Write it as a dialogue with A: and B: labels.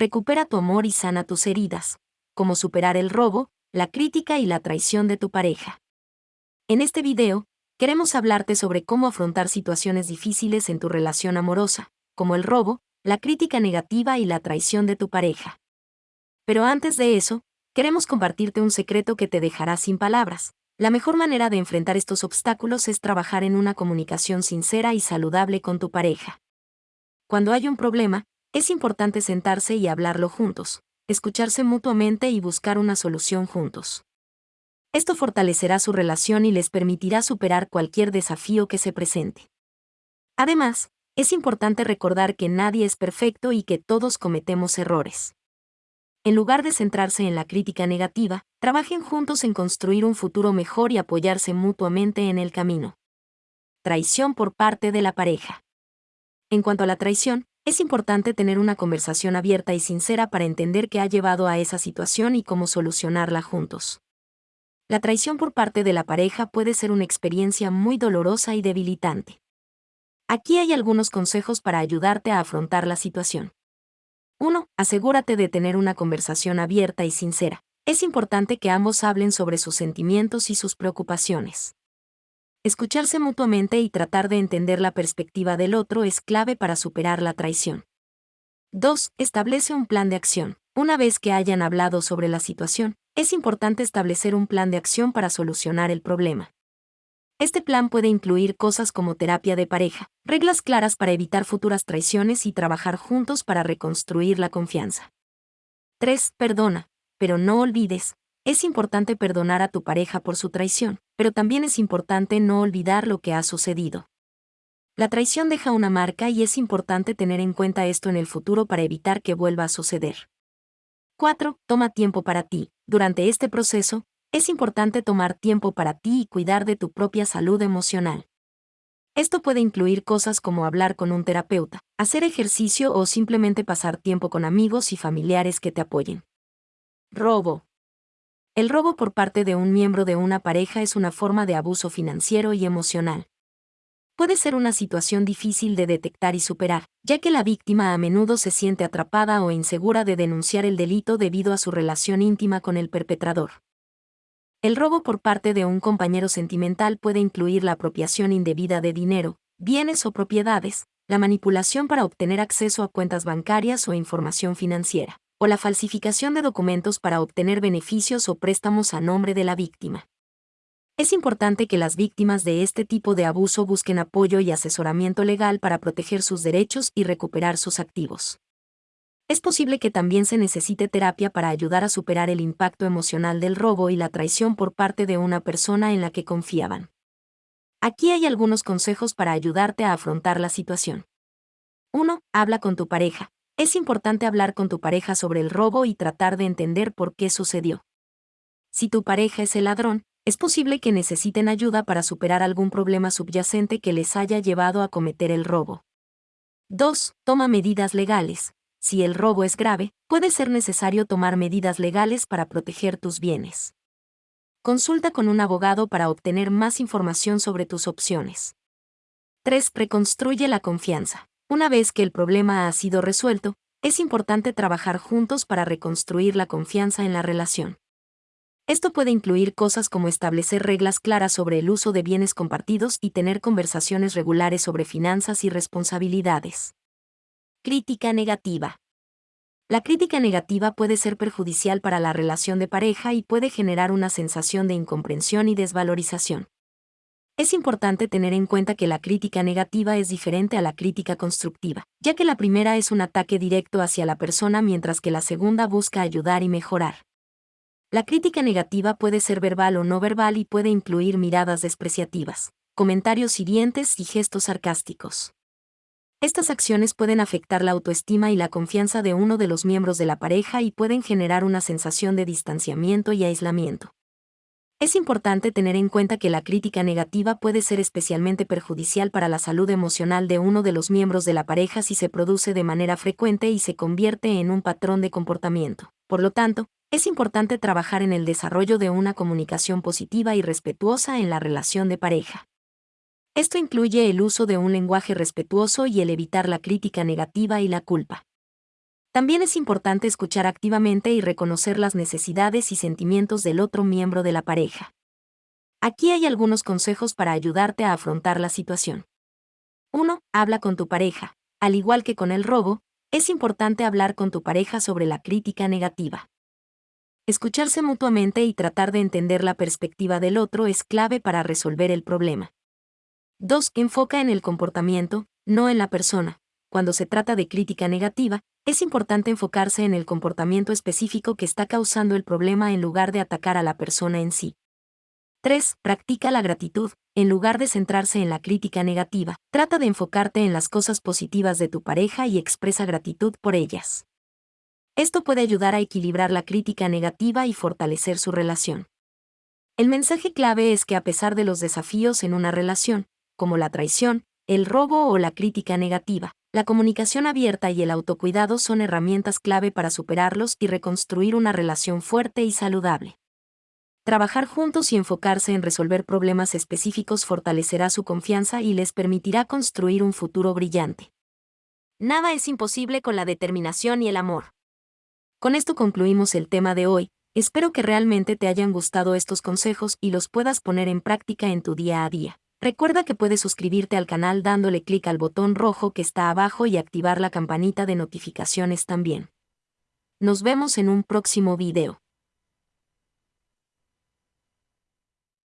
A: recupera tu amor y sana tus heridas, como superar el robo, la crítica y la traición de tu pareja. En este video, queremos hablarte sobre cómo afrontar situaciones difíciles en tu relación amorosa, como el robo, la crítica negativa y la traición de tu pareja. Pero antes de eso, queremos compartirte un secreto que te dejará sin palabras. La mejor manera de enfrentar estos obstáculos es trabajar en una comunicación sincera y saludable con tu pareja. Cuando hay un problema, es importante sentarse y hablarlo juntos, escucharse mutuamente y buscar una solución juntos. Esto fortalecerá su relación y les permitirá superar cualquier desafío que se presente. Además, es importante recordar que nadie es perfecto y que todos cometemos errores. En lugar de centrarse en la crítica negativa, trabajen juntos en construir un futuro mejor y apoyarse mutuamente en el camino. Traición por parte de la pareja. En cuanto a la traición, es importante tener una conversación abierta y sincera para entender qué ha llevado a esa situación y cómo solucionarla juntos. La traición por parte de la pareja puede ser una experiencia muy dolorosa y debilitante. Aquí hay algunos consejos para ayudarte a afrontar la situación. 1. Asegúrate de tener una conversación abierta y sincera. Es importante que ambos hablen sobre sus sentimientos y sus preocupaciones. Escucharse mutuamente y tratar de entender la perspectiva del otro es clave para superar la traición. 2. Establece un plan de acción. Una vez que hayan hablado sobre la situación, es importante establecer un plan de acción para solucionar el problema. Este plan puede incluir cosas como terapia de pareja, reglas claras para evitar futuras traiciones y trabajar juntos para reconstruir la confianza. 3. Perdona, pero no olvides. Es importante perdonar a tu pareja por su traición, pero también es importante no olvidar lo que ha sucedido. La traición deja una marca y es importante tener en cuenta esto en el futuro para evitar que vuelva a suceder. 4. Toma tiempo para ti. Durante este proceso, es importante tomar tiempo para ti y cuidar de tu propia salud emocional. Esto puede incluir cosas como hablar con un terapeuta, hacer ejercicio o simplemente pasar tiempo con amigos y familiares que te apoyen. Robo. El robo por parte de un miembro de una pareja es una forma de abuso financiero y emocional. Puede ser una situación difícil de detectar y superar, ya que la víctima a menudo se siente atrapada o insegura de denunciar el delito debido a su relación íntima con el perpetrador. El robo por parte de un compañero sentimental puede incluir la apropiación indebida de dinero, bienes o propiedades, la manipulación para obtener acceso a cuentas bancarias o información financiera, o la falsificación de documentos para obtener beneficios o préstamos a nombre de la víctima. Es importante que las víctimas de este tipo de abuso busquen apoyo y asesoramiento legal para proteger sus derechos y recuperar sus activos es posible que también se necesite terapia para ayudar a superar el impacto emocional del robo y la traición por parte de una persona en la que confiaban. Aquí hay algunos consejos para ayudarte a afrontar la situación. 1. Habla con tu pareja. Es importante hablar con tu pareja sobre el robo y tratar de entender por qué sucedió. Si tu pareja es el ladrón, es posible que necesiten ayuda para superar algún problema subyacente que les haya llevado a cometer el robo. 2. Toma medidas legales si el robo es grave, puede ser necesario tomar medidas legales para proteger tus bienes. Consulta con un abogado para obtener más información sobre tus opciones. 3. Reconstruye la confianza. Una vez que el problema ha sido resuelto, es importante trabajar juntos para reconstruir la confianza en la relación. Esto puede incluir cosas como establecer reglas claras sobre el uso de bienes compartidos y tener conversaciones regulares sobre finanzas y responsabilidades. Crítica negativa. La crítica negativa puede ser perjudicial para la relación de pareja y puede generar una sensación de incomprensión y desvalorización. Es importante tener en cuenta que la crítica negativa es diferente a la crítica constructiva, ya que la primera es un ataque directo hacia la persona mientras que la segunda busca ayudar y mejorar. La crítica negativa puede ser verbal o no verbal y puede incluir miradas despreciativas, comentarios hirientes y gestos sarcásticos. Estas acciones pueden afectar la autoestima y la confianza de uno de los miembros de la pareja y pueden generar una sensación de distanciamiento y aislamiento. Es importante tener en cuenta que la crítica negativa puede ser especialmente perjudicial para la salud emocional de uno de los miembros de la pareja si se produce de manera frecuente y se convierte en un patrón de comportamiento. Por lo tanto, es importante trabajar en el desarrollo de una comunicación positiva y respetuosa en la relación de pareja. Esto incluye el uso de un lenguaje respetuoso y el evitar la crítica negativa y la culpa. También es importante escuchar activamente y reconocer las necesidades y sentimientos del otro miembro de la pareja. Aquí hay algunos consejos para ayudarte a afrontar la situación. 1. Habla con tu pareja. Al igual que con el robo, es importante hablar con tu pareja sobre la crítica negativa. Escucharse mutuamente y tratar de entender la perspectiva del otro es clave para resolver el problema. 2. Enfoca en el comportamiento, no en la persona. Cuando se trata de crítica negativa, es importante enfocarse en el comportamiento específico que está causando el problema en lugar de atacar a la persona en sí. 3. Practica la gratitud. En lugar de centrarse en la crítica negativa, trata de enfocarte en las cosas positivas de tu pareja y expresa gratitud por ellas. Esto puede ayudar a equilibrar la crítica negativa y fortalecer su relación. El mensaje clave es que a pesar de los desafíos en una relación, como la traición, el robo o la crítica negativa, la comunicación abierta y el autocuidado son herramientas clave para superarlos y reconstruir una relación fuerte y saludable. Trabajar juntos y enfocarse en resolver problemas específicos fortalecerá su confianza y les permitirá construir un futuro brillante. Nada es imposible con la determinación y el amor. Con esto concluimos el tema de hoy, espero que realmente te hayan gustado estos consejos y los puedas poner en práctica en tu día a día. Recuerda que puedes suscribirte al canal dándole clic al botón rojo que está abajo y activar la campanita de notificaciones también. Nos vemos en un próximo video.